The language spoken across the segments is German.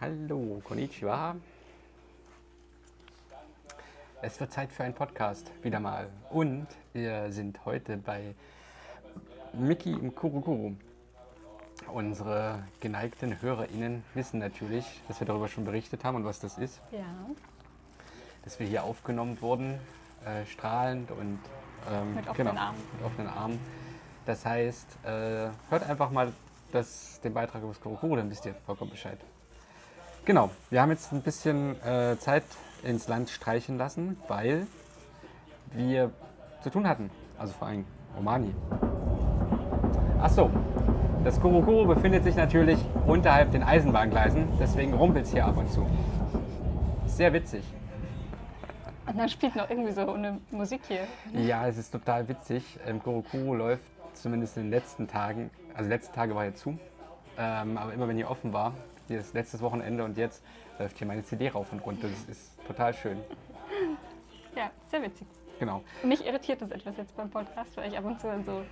Hallo, konnichiwa. Es wird Zeit für einen Podcast, wieder mal. Und wir sind heute bei Miki im Kurukuru. Unsere geneigten HörerInnen wissen natürlich, dass wir darüber schon berichtet haben und was das ist. Ja. Dass wir hier aufgenommen wurden, äh, strahlend und ähm, Mit offenen genau, Armen. mit offenen Armen. Das heißt, äh, hört einfach mal das, den Beitrag über das Kurukuru, dann wisst ihr vollkommen Bescheid. Genau, wir haben jetzt ein bisschen äh, Zeit ins Land streichen lassen, weil wir zu tun hatten. Also vor allem Romani. Ach so, das Kurukuru befindet sich natürlich unterhalb den Eisenbahngleisen, deswegen rumpelt es hier ab und zu. Sehr witzig. Und dann spielt noch irgendwie so eine Musik hier. Ja, es ist total witzig. Ähm, Kurukuru läuft zumindest in den letzten Tagen, also die letzten Tage war hier zu, ähm, aber immer wenn hier offen war, dieses letztes Wochenende und jetzt läuft hier meine CD rauf und runter. Das ist total schön. Ja, sehr witzig. Genau. Mich irritiert das etwas jetzt beim Podcast, weil ich ab und zu dann so.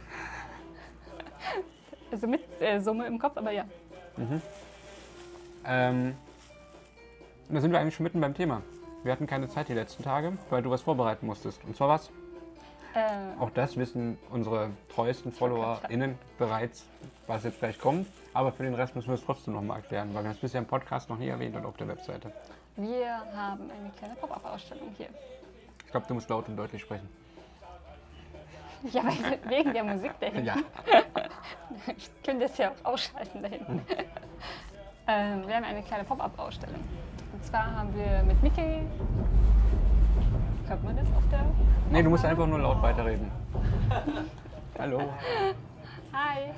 Also mit äh, Summe im Kopf, aber ja. Ähm, und da sind wir eigentlich schon mitten beim Thema. Wir hatten keine Zeit die letzten Tage, weil du was vorbereiten musstest. Und zwar was? Äh, Auch das wissen unsere treuesten FollowerInnen bereits, was jetzt gleich kommt. Aber für den Rest müssen wir es trotzdem nochmal erklären, weil wir es bisher im Podcast noch nie erwähnt und auf der Webseite. wir haben eine kleine Pop-Up-Ausstellung hier. Ich glaube, du musst laut und deutlich sprechen. Ja, weil, wegen der Musik dahinter. Ja. Ich könnte das ja auch ausschalten da hinten. ähm, wir haben eine kleine Pop-Up-Ausstellung. Und zwar haben wir mit Mickey. Hört man das auf der. Nee, du musst einfach nur laut weiterreden. Hallo. Hi!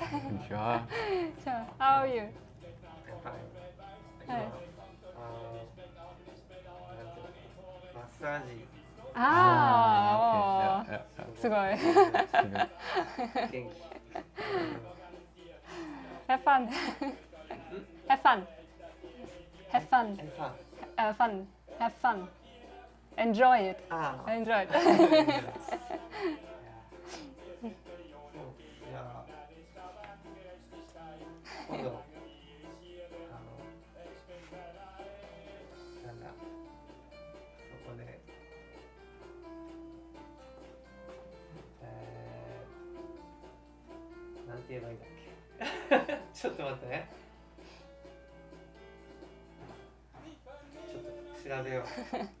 Ja. So, how are you? Hi. マッサージ Ah, Okay. Ja, ja, oh, すごい。 ja. 元気 Have fun. Have fun. Have fun. えさ Uh, fun. Have fun. Enjoy it. ああ Enjoy it. 今度あのなんだそこでえー、なんて言えばいいんだっけ？ちょっと待ってね。ちょっと調べよう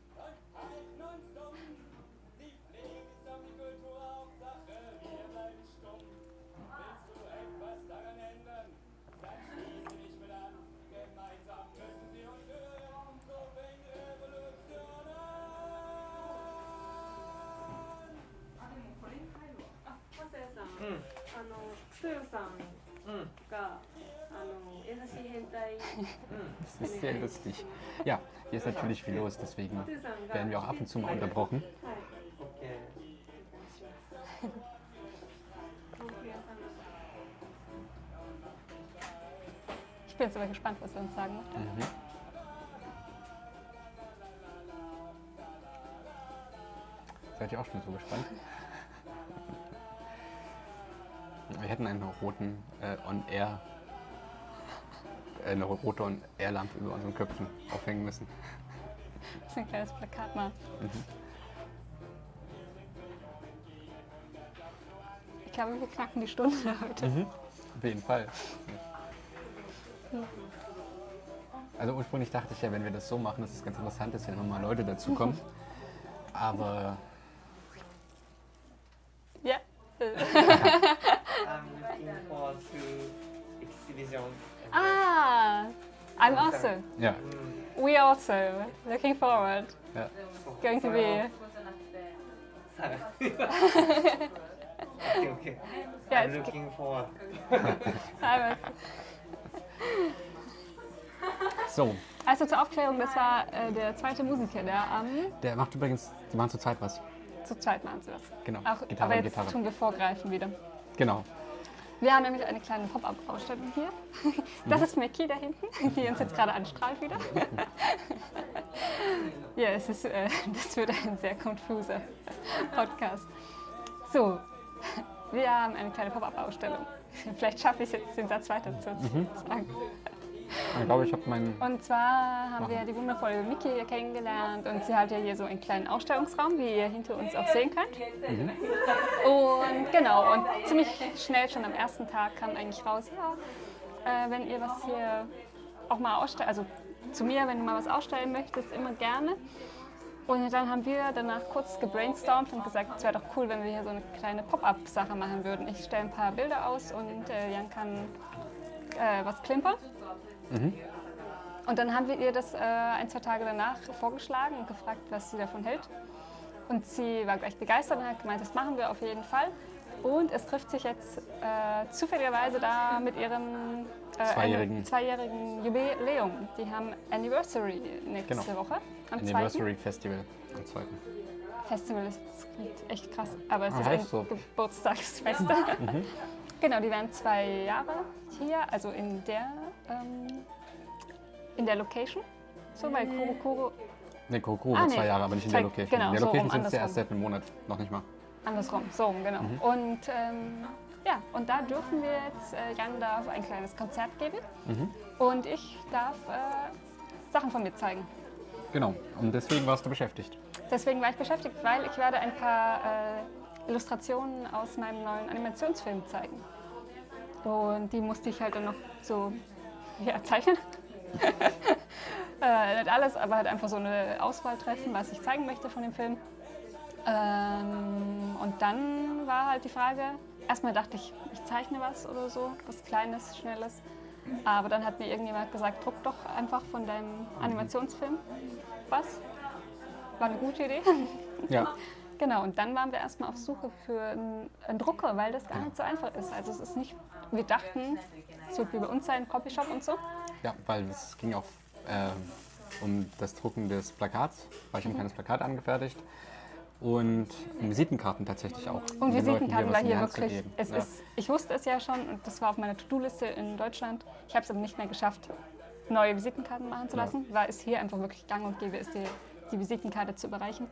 のトヨさんうんがあの優しい変態 Das ist sehr lustig. Ja, hier ist natürlich viel los, deswegen トヨさんが werden wir auch ab und zu mal unterbrochen. はい。オッケーお願いします。豆腐屋さんだ。 Ich bin jetzt aber gespannt, was er uns sagen möchte. Mhm. Seid ihr auch schon so gespannt? Hätten einen roten äh, On-Air, äh, eine rote On-Air-Lampe über unseren Köpfen aufhängen müssen. Das ist ein kleines Plakat mal. Ich glaube, wir knacken die Stunde heute. Auf jeden Fall. Also ursprünglich dachte ich ja, wenn wir das so machen, dass es ganz interessant ist, wenn immer mal Leute dazukommen. Aber Ja. Looking forward to exhibition. ah, I'm also. ja, We also looking forward. ja. Going to be. さあ OK OK Ja, I'm it's looking forward I'm So, Also zur Aufklärung, das war äh, der zweite Musiker, der am der macht übrigens, die machen zurzeit was. zu zweit machen sie das. Genau, Auch, Gitarre, aber jetzt Gitarre. tun wir vorgreifen wieder. Genau. Wir haben nämlich eine kleine Pop-Up-Ausstellung hier. Das ist Mickey da hinten, die uns jetzt gerade anstrahlt wieder. ja, es ist, äh, das wird ein sehr konfuser Podcast. So, wir haben eine kleine Pop-Up-Ausstellung. Vielleicht schaffe ich es jetzt, den Satz weiter zu sagen. Ich glaube, ich habe meinen. Und zwar haben wir Machen. die wundervolle Miki hier kennengelernt und sie hat ja hier so einen kleinen Ausstellungsraum, wie ihr hinter uns auch sehen könnt. Und genau, und ziemlich schnell schon am ersten Tag kam eigentlich raus, ja, äh, wenn ihr was hier auch mal ausstellt, also zu mir, wenn du mal was ausstellen möchtest, immer gerne. Und dann haben wir danach kurz gebrainstormt und gesagt, es wäre doch cool, wenn wir hier so eine kleine Pop-up-Sache machen würden. Ich stelle ein paar Bilder aus und äh, Jan kann äh, was klimpern. Und dann haben wir ihr das äh, ein, zwei Tage danach vorgeschlagen und gefragt, was sie davon hält. Und sie war gleich begeistert und hat gemeint, das machen wir auf jeden Fall. Und es trifft sich jetzt äh, zufälligerweise da mit ihrem äh, Zweijährigen. zweijährigen Jubiläum. Die haben Anniversary nächste Genau. Woche. Am Anniversary Festival am zweiten. 2. Festival ist das klingt echt krass, aber es Ah, ist ein so. Geburtstagsfest. genau, die werden zwei Jahre hier, also in der, ähm, in der Location. So, weil Kuro Kuro Ne, Kokoro Ah, wird nee. zwei Jahre, aber nicht in der Location. genau, in der so Location rum, sind es ja erst seit einem Monat, noch nicht mal. Andersrum, so rum, genau. Mhm. Und ähm, ja, und da dürfen wir jetzt, äh, Jan darf ein kleines Konzert geben Mhm. und ich darf äh, Sachen von mir zeigen. Genau, und deswegen warst du beschäftigt. Deswegen war ich beschäftigt, weil ich werde ein paar äh, Illustrationen aus meinem neuen Animationsfilm zeigen. Und die musste ich halt dann noch so ja, zeichnen. äh, nicht alles, aber halt einfach so eine Auswahl treffen, was ich zeigen möchte von dem Film. Ähm, und dann war halt die Frage, erstmal dachte ich, ich zeichne was oder so, was Kleines, Schnelles. Aber dann hat mir irgendjemand gesagt, druck doch einfach von deinem Animationsfilm was. War eine gute Idee. Ja, Genau, und dann waren wir erstmal auf Suche für einen, einen Drucker, weil das gar nicht so einfach ist. Also es ist nicht, wir dachten, es wird wie bei uns sein, Copyshop und so. ja weil es ging auch ähm, um das Drucken des Plakats, weil ich Mhm. ein kleines Plakat angefertigt. Und um Visitenkarten tatsächlich auch. Und Visitenkarten was war hier wirklich, es ja. ist, ich wusste es ja schon und das war auf meiner To-Do-Liste in Deutschland. Ich habe es aber nicht mehr geschafft, neue Visitenkarten machen zu Ja. lassen, weil es hier einfach wirklich gang und gäbe ist, die, die Visitenkarte zu überreichen.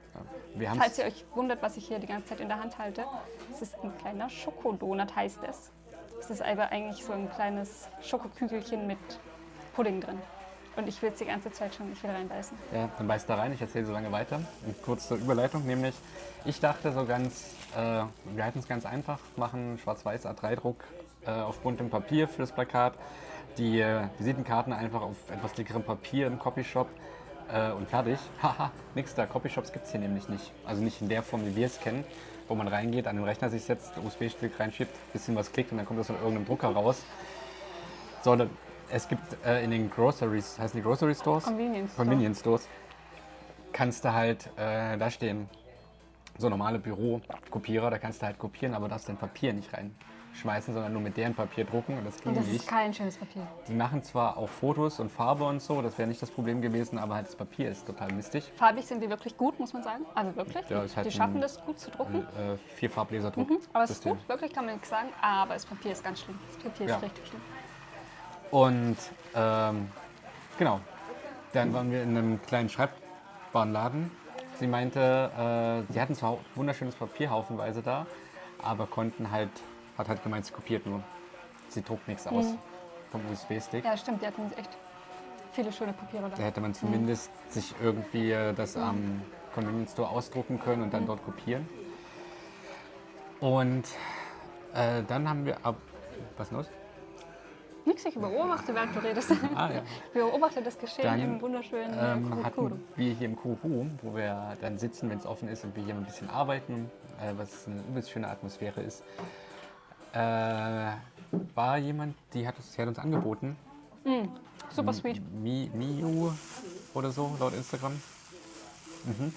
Haben's- Falls ihr euch wundert, was ich hier die ganze Zeit in der Hand halte, es ist ein kleiner Schokodonut, heißt es. Es ist aber eigentlich so ein kleines Schokokügelchen mit Pudding drin. Und ich will es die ganze Zeit schon nicht wieder reinbeißen. Ja, dann beiß da rein, ich erzähle so lange weiter. Und kurz zur Überleitung, nämlich, ich dachte so ganz, äh, wir halten es ganz einfach, machen schwarz-weiß A3-Druck äh, auf buntem Papier für das Plakat, die äh, Visitenkarten einfach auf etwas dickerem Papier im Copyshop äh, und fertig. Haha, nix da, Copyshops gibt es hier nämlich nicht. Also nicht in der Form, wie wir es kennen, wo man reingeht, an den Rechner sich setzt, USB-Stick reinschiebt, bisschen was klickt und dann kommt das von irgendeinem Drucker raus. Sondern es gibt äh, in den Groceries, heißen die Grocery Stores? Convenience Store. Convenience Stores. Kannst du halt, äh, da stehen so normale Bürokopierer, da kannst du halt kopieren, aber darfst dein Papier nicht reinschmeißen, sondern nur mit deren Papier drucken und das ging Und das nicht. ist kein schönes Papier. Die machen zwar auch Fotos und Farbe und so, das wäre nicht das Problem gewesen, aber halt das Papier ist total mistig. Farbig sind die wirklich gut, muss man sagen. Also wirklich. Ja, ist halt die schaffen das gut zu drucken. Äh, vier Farblaserdruck. Mhm, aber es ist gut, wirklich kann man nichts sagen. Aber das Papier ist ganz schlimm. Das Papier Ja. ist richtig schlimm. Und ähm, genau, dann waren wir in einem kleinen Schreibwarenladen. Sie meinte, äh, sie hatten zwar wunderschönes Papier haufenweise da, aber konnten halt, hat halt gemeint, sie kopiert nur. Sie druckt nichts aus vom USB-Stick. Ja, stimmt, die hatten echt viele schöne Papiere Da da. hätte man zumindest sich irgendwie äh, das am Convenience Store ausdrucken können und dann dort kopieren. Und äh, dann haben wir ab. Was los? Nix, ich beobachte, während du redest. Ah ja. Ich beobachte das Geschehen Dann, im wunderschönen ähm, ähm, hatten wir hier im Kuru, wo wir dann sitzen, wenn es offen ist und wir hier ein bisschen arbeiten, äh, was eine übelst schöne Atmosphäre ist, äh, war jemand, die hat, uns, die hat uns angeboten, Super sweet. Mi, Miu oder so, laut Instagram. Mhm.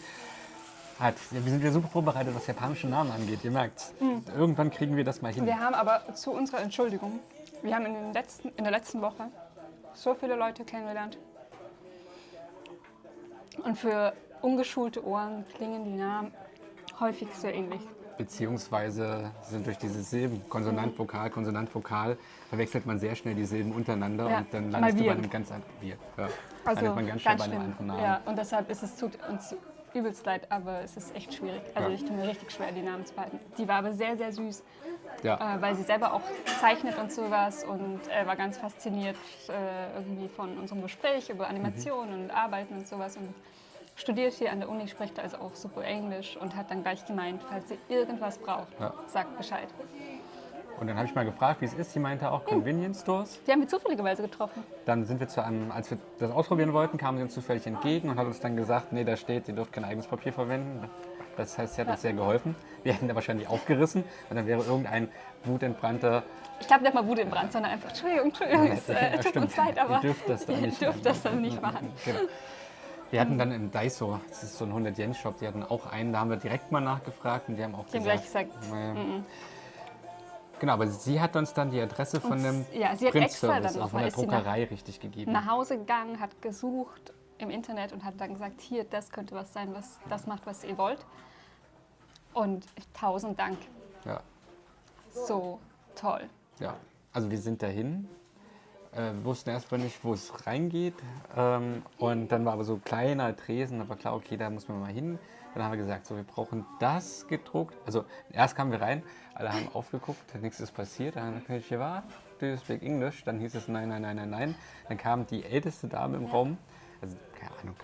Hat, wir sind ja super vorbereitet, was japanische Namen angeht, ihr merkt's. Irgendwann kriegen wir das mal hin. Wir haben aber zu unserer Entschuldigung, wir haben in, letzten, in der letzten Woche so viele Leute kennengelernt. Und für ungeschulte Ohren klingen die Namen häufig sehr ähnlich. Beziehungsweise sind durch diese Silben, Konsonant, Vokal, Konsonant, Vokal, verwechselt man sehr schnell die Silben untereinander Ja, und dann landest du bei einem ganz anderen wir, ja. Also landet man ganz schnell ganz bei einem anderen Namen. Ja, und deshalb ist es tut uns übelst leid, aber es ist echt schwierig. Also Ja. ich tue mir richtig schwer, die Namen zu behalten. Die war aber sehr, sehr süß. Ja. äh, weil sie selber auch zeichnet und sowas und äh, war ganz fasziniert äh, irgendwie von unserem Gespräch über Animationen und Arbeiten und sowas und studiert hier an der Uni, spricht also auch super Englisch und hat dann gleich gemeint, falls sie irgendwas braucht, Ja. sagt Bescheid. Und dann habe ich mal gefragt, wie es ist. Sie meinte auch Convenience Stores. Die haben wir zufälligerweise getroffen. Dann sind wir zu einem, als wir das ausprobieren wollten, kamen sie uns zufällig entgegen und hat uns dann gesagt, nee, da steht, ihr dürft kein eigenes Papier verwenden. Das heißt, sie hat uns sehr geholfen. Wir hätten da wahrscheinlich aufgerissen und dann wäre irgendein wutentbrannter Ich glaube nicht mal Brand, sondern einfach, Entschuldigung, Entschuldigung, es äh, Ja, tut stimmt. uns leid, aber Ihr dürft das dann ihr nicht dürft das dann nicht machen. Genau. Wir hatten dann im Daiso, das ist so ein 100-Yen-Shop, die hatten auch einen, da haben wir direkt mal nachgefragt und die haben auch Die haben gesagt, gleich gesagt, naja. Genau, aber sie hat uns dann die Adresse von Und dem s- ja, sie hat extra Printservice, dann noch von der sie nach- Druckerei richtig gegeben. nach Hause gegangen, hat gesucht im Internet und hat dann gesagt, hier, das könnte was sein, was das macht, was ihr wollt. Und tausend Dank. Ja, So toll. ja. Also wir sind dahin, äh, wussten erstmal nicht, wo es reingeht. Ähm, und dann war aber so ein kleiner Tresen, war klar, okay, da muss man mal hin. Dann haben wir gesagt, so, wir brauchen das gedruckt. Also erst kamen wir rein, alle haben aufgeguckt, nichts ist passiert. Dann haben wir gesagt, hier war, do you speak English? Dann hieß es nein, nein, nein, nein, nein. Dann kam die älteste Dame im Raum, also keine Ahnung,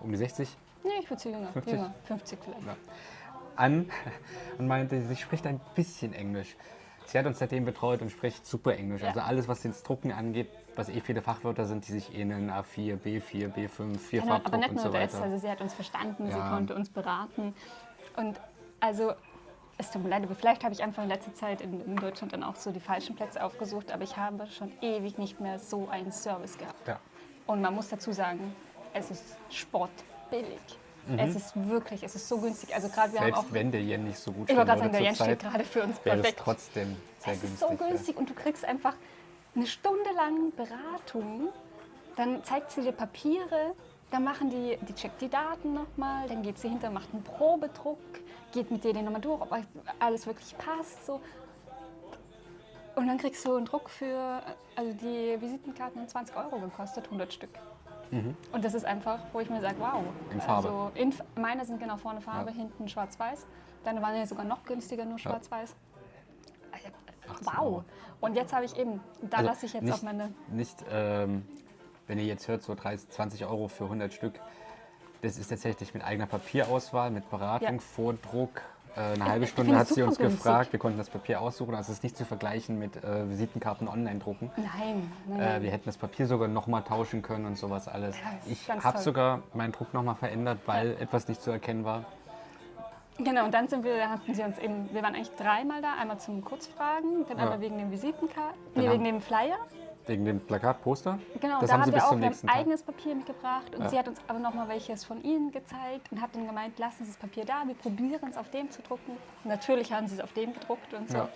um die 60, Nee, ich würde sie jünger. 50? jünger. 50 vielleicht. Ja. an und meinte, sie spricht ein bisschen Englisch. Sie hat uns seitdem betreut und spricht super Englisch. Ja. Also alles, was das Drucken angeht, was eh viele Fachwörter sind, die sich ähneln, A4, B4, B5, Genau, aber Vierfarbdruck nicht und nur so das, weiter. also sie hat uns verstanden, sie Ja. konnte uns beraten. Und also, es tut mir leid, aber vielleicht habe ich einfach in letzter Zeit in, in Deutschland dann auch so die falschen Plätze aufgesucht, aber ich habe schon ewig nicht mehr so einen Service gehabt. Ja. Und man muss dazu sagen, es ist sportbillig. Es ist wirklich, es ist so günstig. Also gerade wir haben auch, Mhm. Selbst wenn der Yen nicht so gut würde sagen, der Yen steht gerade für uns wäre es perfekt. trotzdem sehr Es günstig. ist so günstig und du kriegst einfach eine Stunde lang Beratung. Dann zeigt sie dir Papiere, dann machen die, die checkt die Daten nochmal, dann geht sie hinter, macht einen Probedruck, geht mit dir den nochmal durch, ob alles wirklich passt. So. Und dann kriegst du einen Druck für, also die Visitenkarten haben 20 Euro gekostet, 100 Stück. Und das ist einfach, wo ich mir sage, wow. Mhm. In Farbe. Also in, meine sind genau vorne Farbe, Ja. hinten schwarz-weiß. Deine waren ja sogar noch günstiger, nur schwarz-weiß. Also, 18 Wow. Und jetzt habe ich eben, da Also lasse ich jetzt nicht, auch meine. Nicht, ähm, wenn ihr jetzt hört, so 30, 20 Euro für 100 Stück. Das ist tatsächlich mit eigener Papierauswahl, mit Beratung, Ja. Vordruck. Äh, eine halbe Stunde hat sie uns günstig. gefragt. Wir konnten das Papier aussuchen. Also es ist nicht zu vergleichen mit äh, Visitenkarten online drucken. Nein, nein, Äh, wir hätten das Papier sogar nochmal tauschen können und sowas alles. Ja, ich habe sogar meinen Druck nochmal verändert, weil etwas nicht zu erkennen war. Genau, und dann sind wir, da hatten sie uns eben, wir waren eigentlich dreimal da, einmal zum Kurzfragen, dann Ja. einmal wegen den Visitenkarten, nee, haben- wegen dem Flyer. Wegen dem Plakat, Poster. Genau, das da haben haben sie wir auch wir haben Tag. eigenes Papier mitgebracht und Ja. sie hat uns aber noch mal welches von ihnen gezeigt und hat dann gemeint, lassen Sie das Papier da, wir probieren es auf dem zu drucken. Natürlich haben sie es auf dem gedruckt und so. Ja.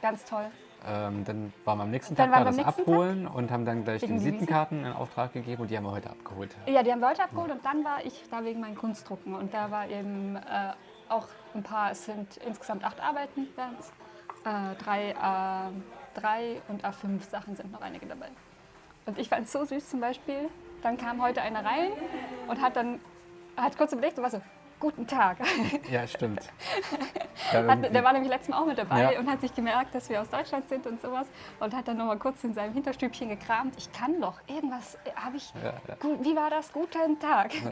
Ganz toll. Ähm, dann waren wir am nächsten Tag da, das abholen und haben dann gleich Wegen die Visitenkarten in Auftrag gegeben und die haben wir heute abgeholt. Ja, die haben wir heute abgeholt und dann war ich da wegen meinen Kunstdrucken. Und da war eben äh, auch ein paar, es sind insgesamt acht Arbeiten, äh, drei A3 und A5 Sachen sind noch einige dabei. Und ich fand es so süß zum Beispiel, dann kam heute einer rein und hat dann, hat kurz überlegt und war so, guten Tag. Ja, stimmt. Ja, Hat, der war nämlich letztes Mal auch mit dabei Ja. und hat sich gemerkt, dass wir aus Deutschland sind und sowas. Und hat dann noch mal kurz in seinem Hinterstübchen gekramt. Ich kann doch irgendwas, habe ich, Ja. Gut, wie war das? Guten Tag.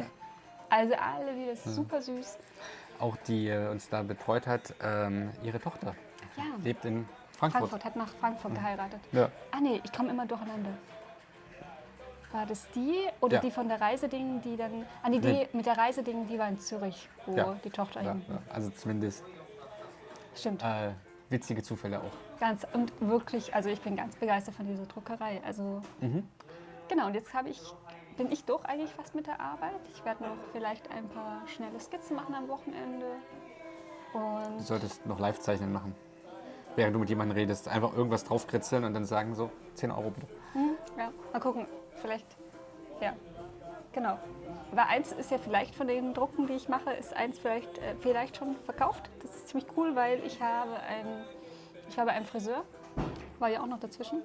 Also alle wieder super süß. auch die äh, uns da betreut hat, ähm, ihre Tochter Ja, lebt in Frankfurt. Frankfurt, hat nach Frankfurt geheiratet. Ja. Ah nee, ich komme immer durcheinander. War das die oder Ja. die von der Reiseding, die dann, ah nee, die Nee. mit der Reiseding, die war in Zürich, wo Ja. die Tochter Ja, hin. Also zumindest Stimmt. äh, witzige Zufälle auch. Ganz, und wirklich, also ich bin ganz begeistert von dieser Druckerei. Also Mhm. genau, und jetzt habe ich, bin ich durch eigentlich fast mit der Arbeit. Ich werde noch vielleicht ein paar schnelle Skizzen machen am Wochenende. Du Und solltest noch Live-Zeichnen machen. Während du mit jemandem redest. Einfach irgendwas draufkritzeln und dann sagen so, 10 Euro bitte. hm, ja, mal gucken, vielleicht, ja, genau. Weil eins ist ja vielleicht von den Drucken, die ich mache, ist eins vielleicht, äh, vielleicht schon verkauft. Das ist ziemlich cool, weil ich habe ein, ich habe einen Friseur, war ja auch noch dazwischen.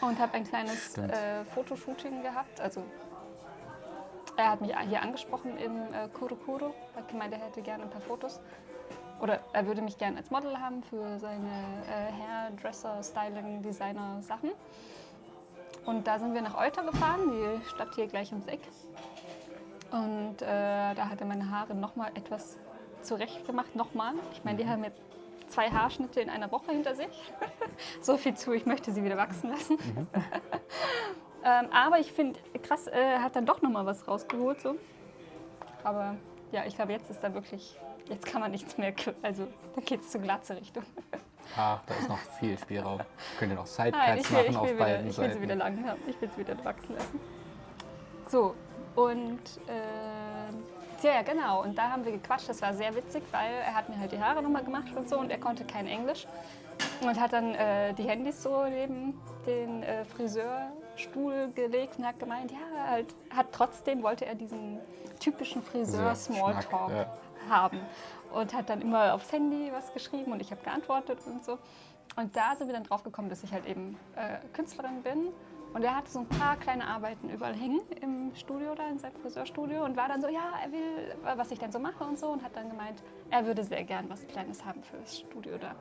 Und habe ein kleines äh, Fotoshooting gehabt. Also er hat mich hier angesprochen im äh. Er hat gemeint, er hätte gerne ein paar Fotos. Oder er würde mich gerne als Model haben für seine äh, Hairdresser, Styling, Designer Sachen. Und da sind wir nach Euter gefahren, die Stadt hier gleich ums Eck. Und äh, da hat er meine Haare nochmal etwas zurecht gemacht, nochmal. Ich meine, die haben jetzt zwei Haarschnitte in einer Woche hinter sich. so viel zu, ich möchte sie wieder wachsen lassen. ähm, aber ich finde, krass, äh, hat dann doch nochmal was rausgeholt. So. Aber ja, ich glaube, jetzt ist da wirklich, jetzt kann man nichts mehr, also da geht es zur glatze Richtung. Ah, da ist noch viel Spielraum. Könnt ihr noch Sidecuts ich will, machen ich auf will, wieder, beiden ich will sie Seiten. wieder lang haben. Ich will sie wieder wachsen lassen. So, und äh, ja, genau. Und da haben wir gequatscht. Das war sehr witzig, weil er hat mir halt die Haare nochmal gemacht und so und er konnte kein Englisch. Und hat dann äh, die Handys so neben den äh, Friseurstuhl gelegt und hat gemeint, ja, halt, hat trotzdem wollte er diesen typischen Friseur-Smalltalk ja. haben. Und hat dann immer aufs Handy was geschrieben und ich habe geantwortet und so. Und da sind wir dann drauf gekommen, dass ich halt eben äh, Künstlerin bin. Und er hatte so ein paar kleine Arbeiten überall hängen im Studio da, in seinem Friseurstudio und war dann so, ja, er will, was ich dann so mache und so und hat dann gemeint, er würde sehr gern was Kleines haben für das Studio da.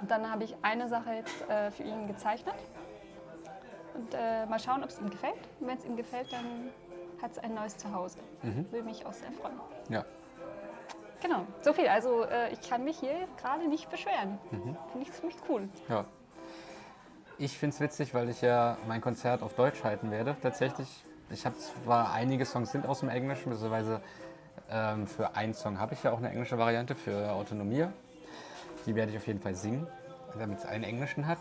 Und dann habe ich eine Sache jetzt äh, für ihn gezeichnet und äh, mal schauen, ob es ihm gefällt. Und wenn es ihm gefällt, dann hat es ein neues Zuhause. Will mich auch sehr freuen. Ja. Genau, so viel. Also äh, ich kann mich hier gerade nicht beschweren. Mhm. Finde ich ziemlich cool. Ja. Ich finde es witzig, weil ich ja mein Konzert auf Deutsch halten werde. Tatsächlich, ich habe zwar einige Songs sind aus dem Englischen, beziehungsweise ähm, für einen Song habe ich ja auch eine englische Variante für Autonomie. Die werde ich auf jeden Fall singen, damit es einen englischen hat.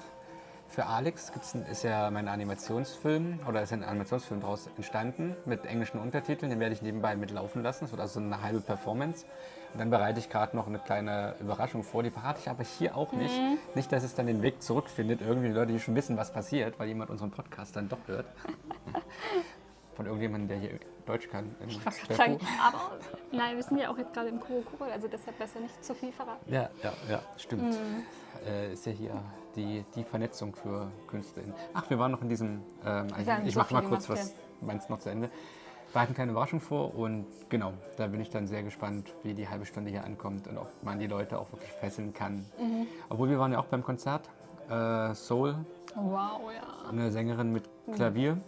Für Alex gibt's ein, ist ja mein Animationsfilm oder ist ein Animationsfilm daraus entstanden mit englischen Untertiteln. Den werde ich nebenbei mitlaufen lassen. Das wird also eine halbe Performance. Und dann bereite ich gerade noch eine kleine Überraschung vor. Die verrate ich aber hier auch nicht. Nicht, dass es dann den Weg zurückfindet. Irgendwie die Leute, die schon wissen, was passiert, weil jemand unseren Podcast dann doch hört. Von irgendjemandem, der hier Deutsch kann. Ich wollte sagen, aber nein, wir sind ja auch jetzt gerade im Kurokuro, also deshalb besser nicht zu viel verraten. Ja, ja, ja, stimmt. Äh, ist ja hier die, die Vernetzung für KünstlerInnen. Ach, wir waren noch in diesem. Ähm, haben ich mache mal kurz was, meins noch zu Ende. Wir hatten keine Überraschung vor und genau, da bin ich dann sehr gespannt, wie die halbe Stunde hier ankommt und ob man die Leute auch wirklich fesseln kann. Mhm. Obwohl wir waren ja auch beim Konzert. Äh, Soul, Wow, ja, eine Sängerin mit Mhm.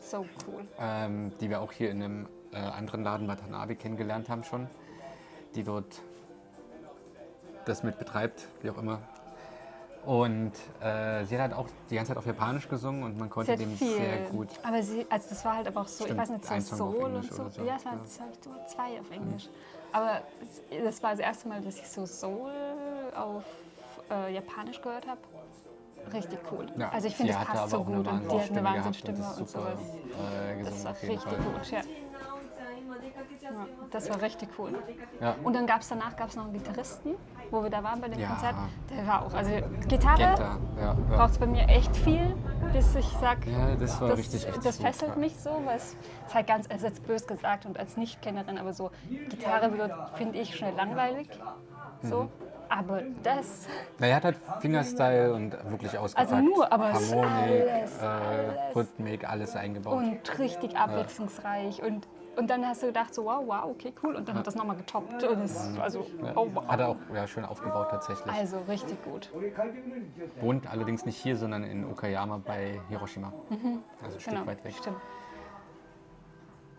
So cool. ähm, die wir auch hier in einem äh, anderen Laden Watanabe kennengelernt haben schon, die dort das mit betreibt, wie auch immer. Und äh, sie hat halt auch die ganze Zeit auf Japanisch gesungen und man konnte dem viel. sehr gut. Aber sie, also das war halt aber auch so, Stimmt, ich weiß nicht, so Soul und so. so, Ja, es waren ja. zwei, so zwei auf Englisch. Aber es, das war das erste Mal, dass ich so Soul auf äh, Japanisch gehört habe. Richtig cool. Ja, also ich finde, es passt so gut und die hat eine Wahnsinnsstimme und das super, sowas. Äh, Das war richtig Fall. gut, ja. ja. Das war richtig cool. Ja. Und dann gab es danach gab's noch einen Gitarristen, wo wir da waren bei dem Ja. Konzert. Der war auch, also Gitarre Genta, ja, braucht es bei mir echt viel, bis ich sage, ja, das das, richtig, das gut, fesselt mich so, weil es ist halt ganz, ist jetzt bös gesagt und als Nicht-Kennerin, aber so Gitarre wird, finde ich, schnell langweilig. So. Mhm. Aber das, Na, er hat halt Fingerstyle und wirklich ausgepackt. Also nur, aber Harmonik, alles, äh, alles. Rhythmik, alles eingebaut. und richtig abwechslungsreich und und dann hast du gedacht so, wow, wow, okay, cool. Und dann hat das nochmal getoppt. Und es, also, ja. oh, wow. Hat er auch ja, schön aufgebaut tatsächlich. Also richtig gut. Wohnt allerdings nicht hier, sondern in Okayama bei Hiroshima. Also ein Stück Genau, weit weg. stimmt.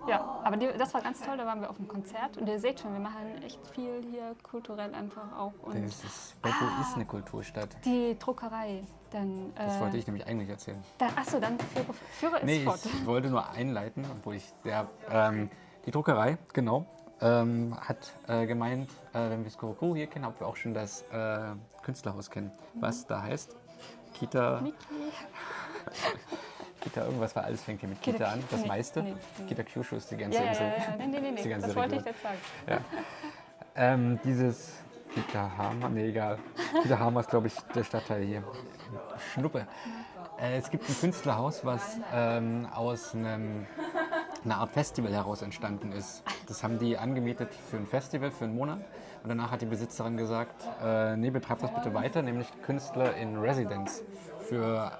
Ja, aber die, das war ganz toll, da waren wir auf einem Konzert und ihr seht schon, wir machen echt viel hier kulturell einfach auch. Und Das ist, Beppo ist eine Kulturstadt. die Druckerei, dann. Das äh, wollte ich nämlich eigentlich erzählen. Dann, achso, dann führe, führe es Nee, fort. ich wollte nur einleiten, obwohl ich der, ähm, die Druckerei, genau, ähm, hat äh, gemeint, äh, wenn wir Skurokuru hier kennen, ob wir auch schon das äh, Künstlerhaus kennen. Was da heißt? Kita, Niki. Kita irgendwas, weil alles fängt hier mit Kita, Kita- an, das nee, meiste. nee, nee. Kita Kyushu ist die ganze Ja, ja, Insel. ja, ja. Nee, nee, nee, das wollte ich jetzt sagen. Ähm, dieses Kitahama, nee, egal. Kitahama ist, glaube ich, der Stadtteil hier. Schnuppe. Äh, es gibt ein Künstlerhaus, was ähm, aus einem, einer Art Festival heraus entstanden ist. Das haben die angemietet für ein Festival, für einen Monat. Und danach hat die Besitzerin gesagt, äh, nee, betreibt das bitte weiter, nämlich Künstler in Residence für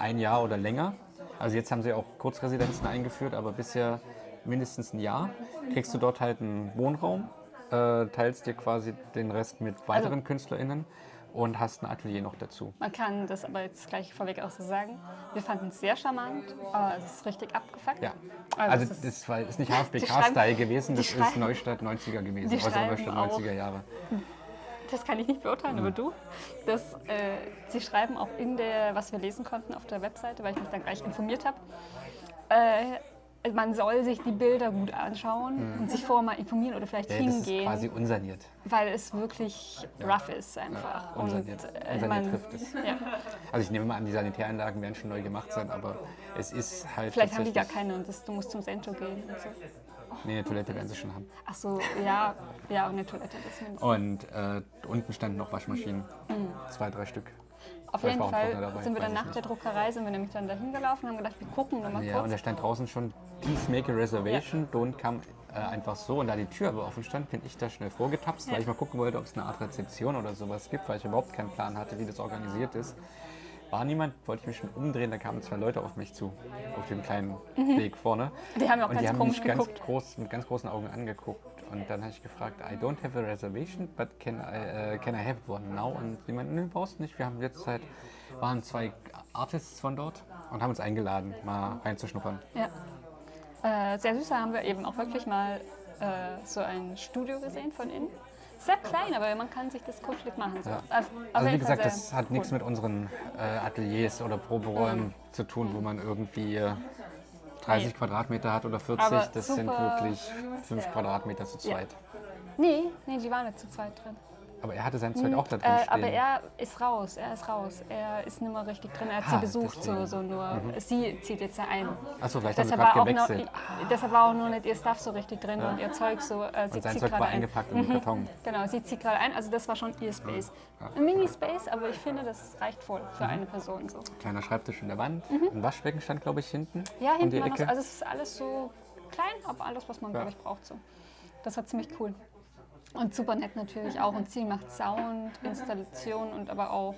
ein Jahr oder länger. Also jetzt haben sie auch Kurzresidenzen eingeführt, aber bisher mindestens ein Jahr. Kriegst du dort halt einen Wohnraum äh, teilst dir quasi den Rest mit Also weiteren KünstlerInnen und hast ein Atelier noch dazu. Man kann das aber jetzt gleich vorweg auch so sagen. Wir fanden es sehr charmant, aber es ist richtig abgefuckt. Ja. Also Also, ist- das war, ist nicht Die HFBK-Style gewesen, das ist Neustadt 90er gewesen. die Also Neustadt auch- 90er Jahre. Das kann ich nicht beurteilen, Mhm. aber du. Das, äh, sie schreiben auch in der, was wir lesen konnten auf der Webseite, weil ich mich dann gleich informiert habe. Äh, man soll sich die Bilder gut anschauen und sich vorher mal informieren oder vielleicht Mhm. Ja, das ist hingehen, quasi unsaniert. weil es wirklich rough ist einfach. Ja, unsaniert. äh, Unsaniert man- trifft es. Ja. Also ich nehme mal an, die Sanitäranlagen werden schon neu gemacht sein, aber es ist halt Vielleicht haben die gar keine und das, du musst zum Sento gehen und so. Nee, eine Toilette werden sie schon haben. Ach so, ja, ja, und eine Toilette, das mindestens. Und äh, unten standen noch Waschmaschinen. Zwei, drei Stück. Auf vielleicht jeden Fall dabei, sind wir dann nach der Druckerei, sind wir nämlich dann dahin gelaufen und haben gedacht, wir gucken nur mal Ja, kurz. und da stand draußen schon, please make a reservation, don't come äh, einfach so. Und da die Tür aber offen stand, bin ich da schnell vorgetapst, weil ich mal gucken wollte, ob es eine Art Rezeption oder sowas gibt, weil ich überhaupt keinen Plan hatte, wie das organisiert ist. War niemand, wollte ich mich schon umdrehen, da kamen zwei Leute auf mich zu, auf dem kleinen Weg vorne. Die haben ja auch und die ganz haben komisch mich ganz geguckt. groß, mit ganz großen Augen angeguckt. Und dann habe ich gefragt, I don't have a reservation, but can I, äh, can I have one now? Und die meinten, nö, brauchst nicht. Wir haben jetzt halt, waren zwei Artists von dort und haben uns eingeladen, mal reinzuschnuppern. Ja. Äh, sehr süß, da haben wir eben auch wirklich mal äh, so ein Studio gesehen von innen. Sehr klein, aber man kann sich das kuschelig machen. So. Ja. Also, Also wie gesagt, das hat cool. nichts mit unseren äh, Ateliers oder Proberäumen Mhm. zu tun, wo man irgendwie äh, 30 Nee. Quadratmeter hat oder 40. Aber das sind wirklich 5 Quadratmeter zu Ja. zweit. Nee, nee, die waren nicht zu zweit drin. Aber er hatte sein Zeug auch da drin Äh, aber er ist raus, er ist raus. Er ist nicht mehr richtig drin. Er hat Ah, sie besucht, so, so nur. Sie zieht jetzt da ein. Achso, vielleicht haben sie Deshalb war, gerade auch noch, gewechselt. deshalb war auch nur nicht ihr Stuff so richtig drin und ihr Zeug so. Äh, sie Und sein zieht Zeug war ein. eingepackt in den Karton. Genau, sie zieht gerade ein. Also das war schon ihr Space. Ein Mini-Space, aber ich finde, das reicht voll für Mhm. eine Person so. Kleiner Schreibtisch in der Wand. Ein Waschbecken stand, glaube ich, hinten. Mhm. Ja, um hinten die war noch also es ist alles so klein, aber alles, was man, Ja. glaube ich, braucht so. Das war ziemlich cool. Und super nett natürlich auch. Und sie macht Sound, Installation und aber auch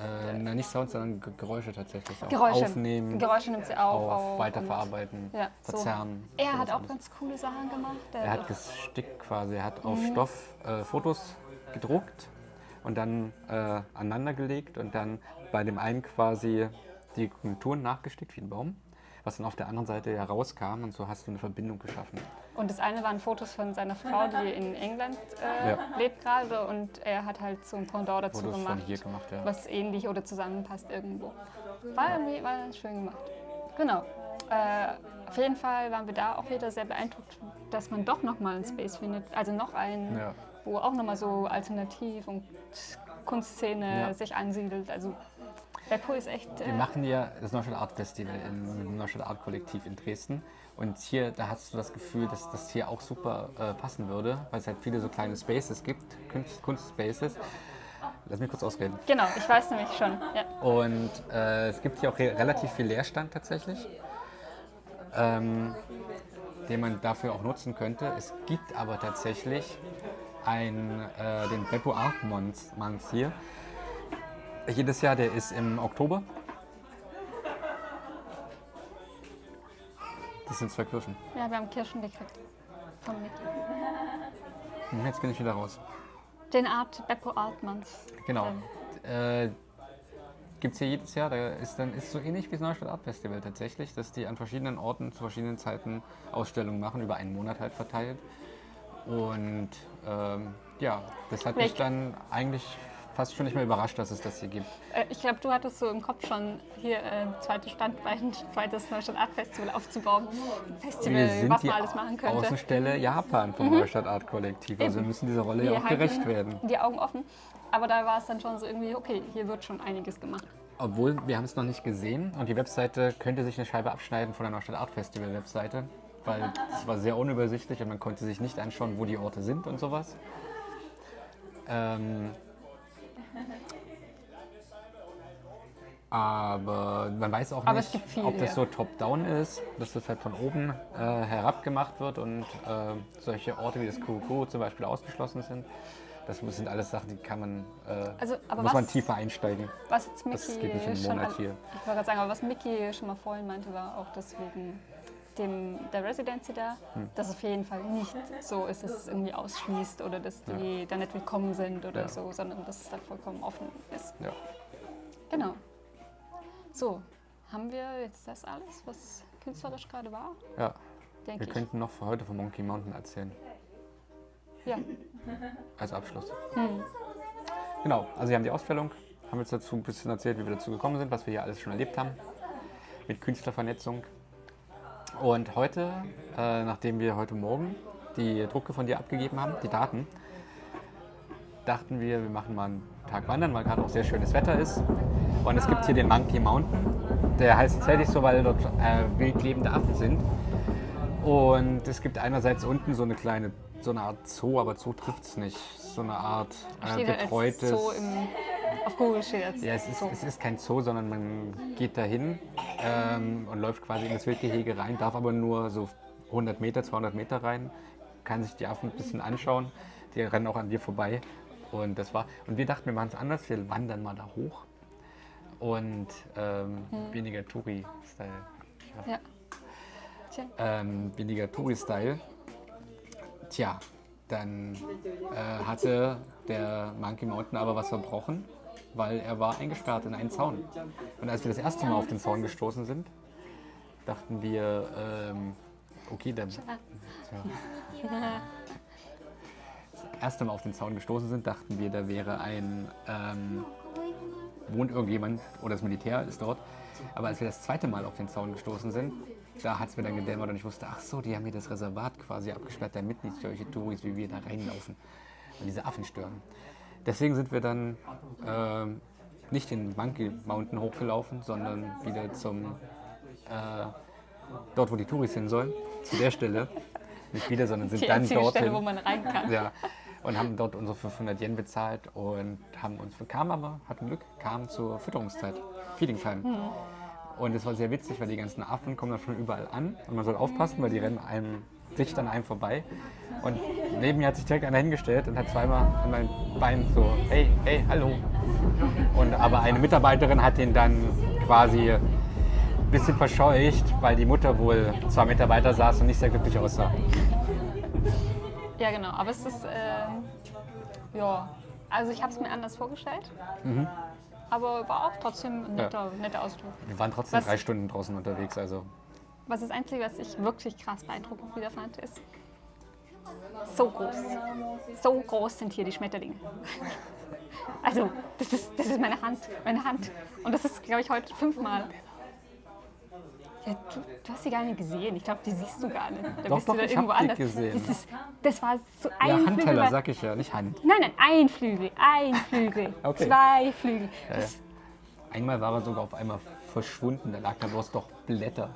äh, na, nicht Sound, sondern Ge- Geräusche tatsächlich. Auch Geräusche. Aufnehmen, Geräusche nimmt sie auf. auf, weiterverarbeiten, Ja, so. verzerren. Er hat auch ganz coole Sachen gemacht. Er hat gestickt quasi. Er hat Mhm. auf Stoff äh, Fotos gedruckt und dann äh, aneinander gelegt und dann bei dem einen quasi die Konturen nachgestickt wie ein Baum, was dann auf der anderen Seite herauskam und so hast du eine Verbindung geschaffen. Und das eine waren Fotos von seiner Frau, die in England äh, Ja. lebt gerade. Und er hat halt so ein Pendant dazu Fotos gemacht, von hier gemacht, ja. was ähnlich oder zusammenpasst irgendwo. War irgendwie war schön gemacht. Genau. Äh, auf jeden Fall waren wir da auch wieder sehr beeindruckt, dass man doch nochmal einen Space findet. Also noch einen, Ja. wo auch nochmal so Alternativ und Kunstszene Ja. sich ansiedelt. Also Beppo ist echt... Wir Äh, machen ja das Neustadt Art Festival im Neustadt Art Kollektiv in Dresden. Und hier, da hast du das Gefühl, dass das hier auch super äh, passen würde, weil es halt viele so kleine Spaces gibt, Kunst, Kunstspaces. Lass mich kurz ausreden. genau, ich weiß nämlich schon. Ja. Und äh, es gibt hier auch re relativ viel Leerstand tatsächlich, ähm, den man dafür auch nutzen könnte. Es gibt aber tatsächlich ein, äh, den Beppo Art Month Month hier. Jedes Jahr, der ist im Oktober. Das sind zwei Kirschen. ja, wir haben Kirschen gekriegt. Von Mickey. Hm, Jetzt bin ich wieder raus. Den Art Beppo Artmanns. Genau. Äh, Gibt es hier jedes Jahr. Da ist dann ist so ähnlich wie das Neustadt Art Festival tatsächlich, dass die an verschiedenen Orten zu verschiedenen Zeiten Ausstellungen machen, über einen Monat halt verteilt. Und ähm, ja, das hat mich Welche- dann eigentlich fast schon nicht mehr überrascht, dass es das hier gibt. Äh, ich glaube, du hattest so im Kopf schon hier äh, ein zweites Standbein, ein zweites Neustadt Art Festival aufzubauen. Festival, was man alles machen könnte. Mhm. Außenstelle Japan vom Neustadt Art Kollektiv. Also wir müssen dieser Rolle ja Wir auch halten gerecht werden. Die Augen offen. Aber da war es dann schon so irgendwie, okay, hier wird schon einiges gemacht. Obwohl, wir haben es noch nicht gesehen und die Webseite könnte sich eine Scheibe abschneiden von der Neustadt Art Festival Webseite, weil es war sehr unübersichtlich und man konnte sich nicht anschauen, wo die Orte sind und sowas. Ähm, aber man weiß auch Aber nicht, viel, ob das so top-down ist, dass das halt von oben äh, herab gemacht wird und äh, solche Orte wie das Kuru zum Beispiel ausgeschlossen sind. Das sind alles Sachen, die kann man, äh, Also, muss man was- tiefer einsteigen. Was jetzt Das Mickey geht nicht im Monat an- hier. Ich wollte gerade sagen, aber was Mickey schon mal vorhin meinte, war auch deswegen dem, der Residency da, Hm. dass es auf jeden Fall nicht so ist, dass es irgendwie ausschließt oder dass die da nicht willkommen sind oder Ja. so, sondern dass es da vollkommen offen ist. Ja. Genau. So, haben wir jetzt das alles, was künstlerisch gerade war? ja. Denke Wir ich. könnten noch für heute von Monkey Mountain erzählen. Ja. Als Abschluss. Hm. Genau, also wir haben die Ausstellung, haben jetzt dazu ein bisschen erzählt, wie wir dazu gekommen sind, was wir hier alles schon erlebt haben mit Künstlervernetzung. Und heute, äh, nachdem wir heute Morgen die Drucke von dir abgegeben haben, die Daten, dachten wir, wir machen mal einen Tag wandern, weil gerade auch sehr schönes Wetter ist. Und es gibt hier den Monkey Mountain. Der heißt tatsächlich so, weil dort äh, wild lebende Affen sind. Und es gibt einerseits unten so eine kleine, so eine Art Zoo, aber Zoo trifft es nicht. So eine Art äh, betreutes. Zoo im, auf Google steht als Ja, es ist, Zoo. es ist kein Zoo, sondern man geht dahin ähm, und läuft quasi in das Wildgehege rein, darf aber nur so 100 Meter, 200 Meter rein, kann sich die Affen ein bisschen anschauen. Die rennen auch an dir vorbei. Und das war. Und wir dachten, wir machen es anders. Wir wandern mal da hoch. Und ähm, weniger Touri-Style. Ja. Tja. Ähm, weniger Touri-Style. Tja, dann äh, hatte der Monkey Mountain aber was verbrochen, weil er war eingesperrt in einen Zaun. Und als wir das erste Mal auf den Zaun gestoßen sind, dachten wir, ähm, okay, dann. Ja. Das erste Mal auf den Zaun gestoßen sind, dachten wir, da wäre ein. Ähm, wohnt irgendjemand oder das Militär ist dort. Aber als wir das zweite Mal auf den Zaun gestoßen sind, da hat es mir dann gedämmert und ich wusste, ach so, die haben hier das Reservat quasi abgesperrt, damit nicht solche Touris wie wir da reinlaufen und diese Affen stören. Deswegen sind wir dann ähm, nicht in Monkey Mountain hochgelaufen, sondern wieder zum äh, dort, wo die Touris hin sollen, zu der Stelle. Nicht wieder, sondern sind Die dann dorthin. Stelle, wo man rein kann. Ja, und haben dort unsere 500 Yen bezahlt und haben uns, kamen aber, hatten Glück, kamen zur Fütterungszeit, Feeding Time. Und es war sehr witzig, weil die ganzen Affen kommen dann von überall an und man soll aufpassen, weil die rennen einem dicht an einem vorbei. Und neben mir hat sich direkt einer hingestellt und hat zweimal an mein Bein so, hey, hey, hallo. Und aber eine Mitarbeiterin hat ihn dann quasi ein bisschen verscheucht, weil die Mutter wohl zwei Meter weiter saß und nicht sehr glücklich aussah. Ja, genau. Aber es ist, ähm, ja, also ich habe es mir anders vorgestellt. Aber war auch trotzdem ein netter, netter Ausdruck. Wir waren trotzdem Was- drei Stunden draußen unterwegs, also Was das Einzige, was ich wirklich krass beeindruckend wieder fand, ist, so groß. So groß sind hier die Schmetterlinge. Also, das ist, das ist meine Hand, meine Hand. Und das ist, glaube ich, heute fünfmal. Ja, du, du hast sie gar nicht gesehen. Ich glaube, die siehst du gar nicht. Da Doch, bist doch, du da ich irgendwo anders. gesehen. Das, ist, das war so ein ja, Flügel. Handteller, war- sag ich ja, nicht Hand. Nein, nein, ein Flügel, ein Flügel, Okay. zwei Flügel. Ja, Das, Einmal war er sogar auf einmal verschwunden, da lag da bloß doch Blätter.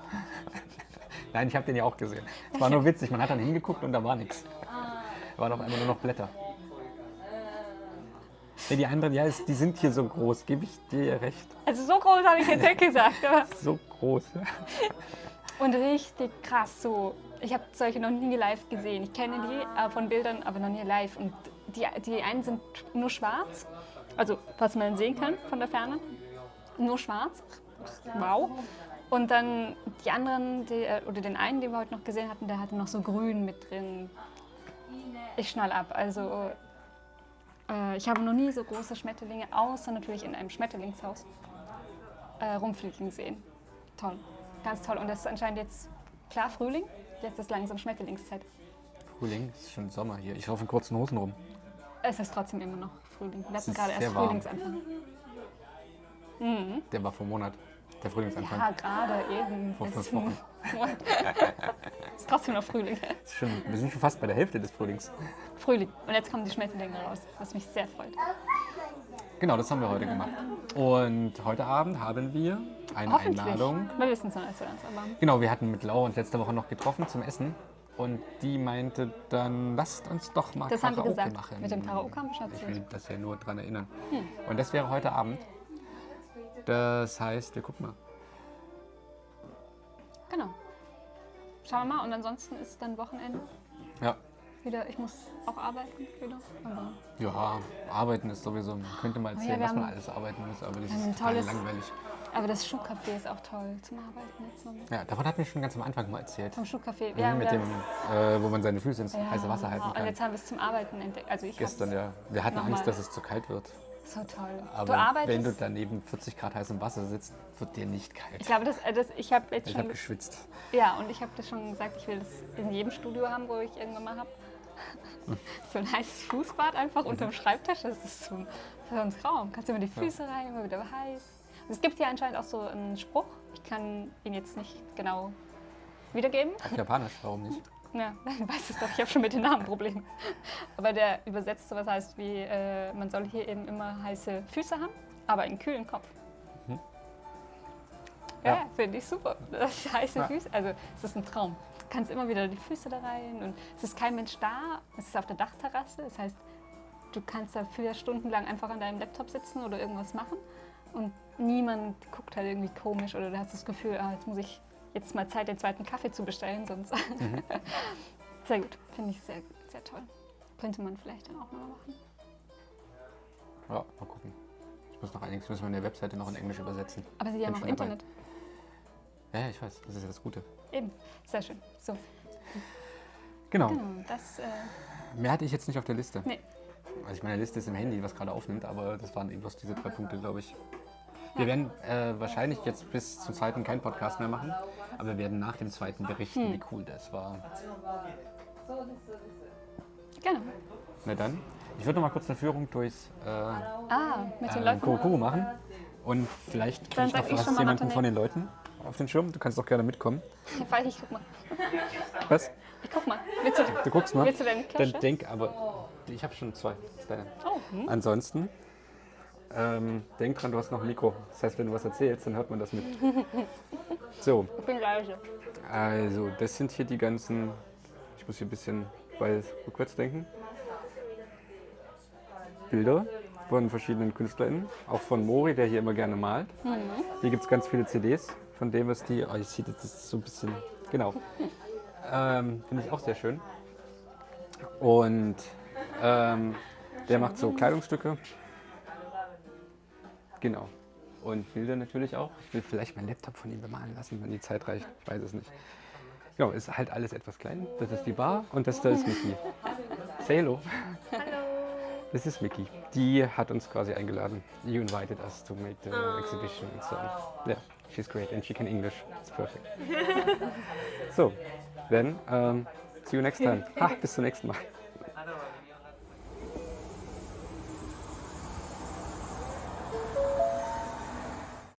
Nein, ich habe den ja auch gesehen. Es war nur witzig, man hat dann hingeguckt und da war nichts. Da waren auf einmal nur noch Blätter. Ja, die anderen, ja, die sind hier so groß, gebe ich dir recht. also so groß habe ich jetzt nicht gesagt, aber So groß. Und richtig krass so. Ich habe solche noch nie live gesehen. Ich kenne die äh, von Bildern, aber noch nie live. Und die, die einen sind nur schwarz, also was man sehen kann von der Ferne. Nur schwarz. Wow. Und dann die anderen, die, äh, oder den einen, den wir heute noch gesehen hatten, der hatte noch so grün mit drin. Ich schnall ab. Also äh, ich habe noch nie so große Schmetterlinge, außer natürlich in einem Schmetterlingshaus, äh, rumfliegen sehen. Toll. Ganz toll. Und das ist anscheinend jetzt klar Frühling. Jetzt ist langsam Schmetterlingszeit. Frühling, es ist schon Sommer hier. Ich laufe in kurzen Hosen rum. Es ist trotzdem immer noch Frühling. Wir hatten gerade erst. Frühlingsanfang. Der war vor Monat, der Frühlingsanfang. Ja, gerade eben. Vor fünf Wochen. ist trotzdem noch Frühling. Ist schon, wir sind schon fast bei der Hälfte des Frühlings. Frühling. Und jetzt kommen die Schmetterlinge raus, was mich sehr freut. Genau, das haben wir heute gemacht. Und heute Abend haben wir eine. Einladung. Wir wissen es noch nicht so ganz, aber Genau, wir hatten mit Laura uns letzte Woche noch getroffen zum Essen. Und die meinte dann, lasst uns doch mal Das haben wir Karaoke gesagt. machen. Mit dem Karaoke haben wir schon Ich will das ja nur dran erinnern. Und das wäre heute Abend. Das heißt, wir gucken mal. genau. Schauen wir mal. Und ansonsten ist dann Wochenende Ja. wieder. Ich muss auch arbeiten wieder. Aber Ja, arbeiten ist sowieso, man könnte mal erzählen, wir was man alles arbeiten muss, aber das ist total tolles- langweilig. Aber das Schuhcafé ist auch toll zum Arbeiten jetzt noch. Ja, davon hat mir schon ganz am Anfang mal erzählt. Vom Schuhcafé. Ja, mit wir- dem, äh, wo man seine Füße ins Ja, heiße Wasser halten Und kann. jetzt haben wir es zum Arbeiten entdeckt. Also ich Gestern, ja. Wir hatten Nochmal. Angst, dass es zu kalt wird. So toll. Aber du arbeitest. wenn du daneben 40 Grad heißem Wasser sitzt, wird dir nicht kalt. ich glaube, das, äh, das, ich habe jetzt Ich schon. habe geschwitzt. Ja, und ich habe das schon gesagt, ich will das in jedem Studio haben, wo ich irgendwann mal habe. so ein heißes Fußbad einfach unterm Schreibtisch. Das ist so, so ein Traum. Kannst immer die Füße rein, immer wieder heiß. Und es gibt hier anscheinend auch so einen Spruch. Ich kann ihn jetzt nicht genau wiedergeben. Auf Japanisch, warum nicht? Ja, ich weiß es doch, ich habe schon mit den Namen Probleme. Aber der übersetzt sowas heißt wie, äh, man soll hier eben immer heiße Füße haben, aber einen kühlen Kopf. Ja, Ja. finde ich super. Das heiße Ja. Füße, also es ist ein Traum. Du kannst immer wieder die Füße da rein und es ist kein Mensch da. Es ist auf der Dachterrasse, das heißt, du kannst da vier Stunden lang einfach an deinem Laptop sitzen oder irgendwas machen und niemand guckt halt irgendwie komisch oder du hast das Gefühl, ah, jetzt muss ich jetzt mal Zeit, den zweiten Kaffee zu bestellen, sonst. sehr gut, finde ich sehr, sehr toll. Könnte man vielleicht dann auch mal machen. Ja, mal gucken. Ich muss noch einiges, müssen wir eine Webseite noch in Englisch übersetzen. Aber sie haben auch dabei. Internet. Ja, ja, ich weiß, das ist ja das Gute. Eben, sehr schön. So, Genau. genau, das, äh, Mehr hatte ich jetzt nicht auf der Liste. nee, Also ich meine Liste ist im Handy, was gerade aufnimmt, aber das waren eben bloß diese drei Punkte, glaube ich. Wir werden äh, wahrscheinlich jetzt bis zum zweiten keinen Podcast mehr machen, aber wir werden nach dem zweiten berichten, Hm. wie cool das war. genau. Na dann, ich würde noch mal kurz eine Führung durchs äh, Ah, mit den äh. Kurokuru machen und vielleicht kriege ich noch ich was jemanden von den Leuten auf den Schirm. Du kannst auch gerne mitkommen. Weil ich guck mal. Was? Ich guck mal. Willst du, Du guckst mal. willst du deine Kirsche? Dann denk aber, ich habe schon zwei. Deine. Oh, hm. Ansonsten, ähm, denk dran, du hast noch ein Mikro. Das heißt, wenn du was erzählst, dann hört man das mit. So, ich bin leise. also das sind hier die ganzen, ich muss hier ein bisschen bei rückwärts denken, Bilder von verschiedenen KünstlerInnen, auch von Mori, der hier immer gerne malt. Hier gibt es ganz viele CDs, von dem was die, oh, ich sehe das ist so ein bisschen, genau, ähm, finde ich auch sehr schön. Und ähm, der macht so Kleidungsstücke. Genau. Und Bilder natürlich auch. Ich will vielleicht meinen Laptop von ihm bemalen lassen, wenn die Zeit reicht. Ich weiß es nicht. Genau, ist halt alles etwas klein. Das ist die Bar und das da ist Mickey. Say hello. Hallo. Das ist Mickey. Die hat uns quasi eingeladen. You invited us to make the exhibition and so on. Yeah, she's great and she can English. It's perfect. so, then um, see you next time. Ha, bis zum nächsten Mal.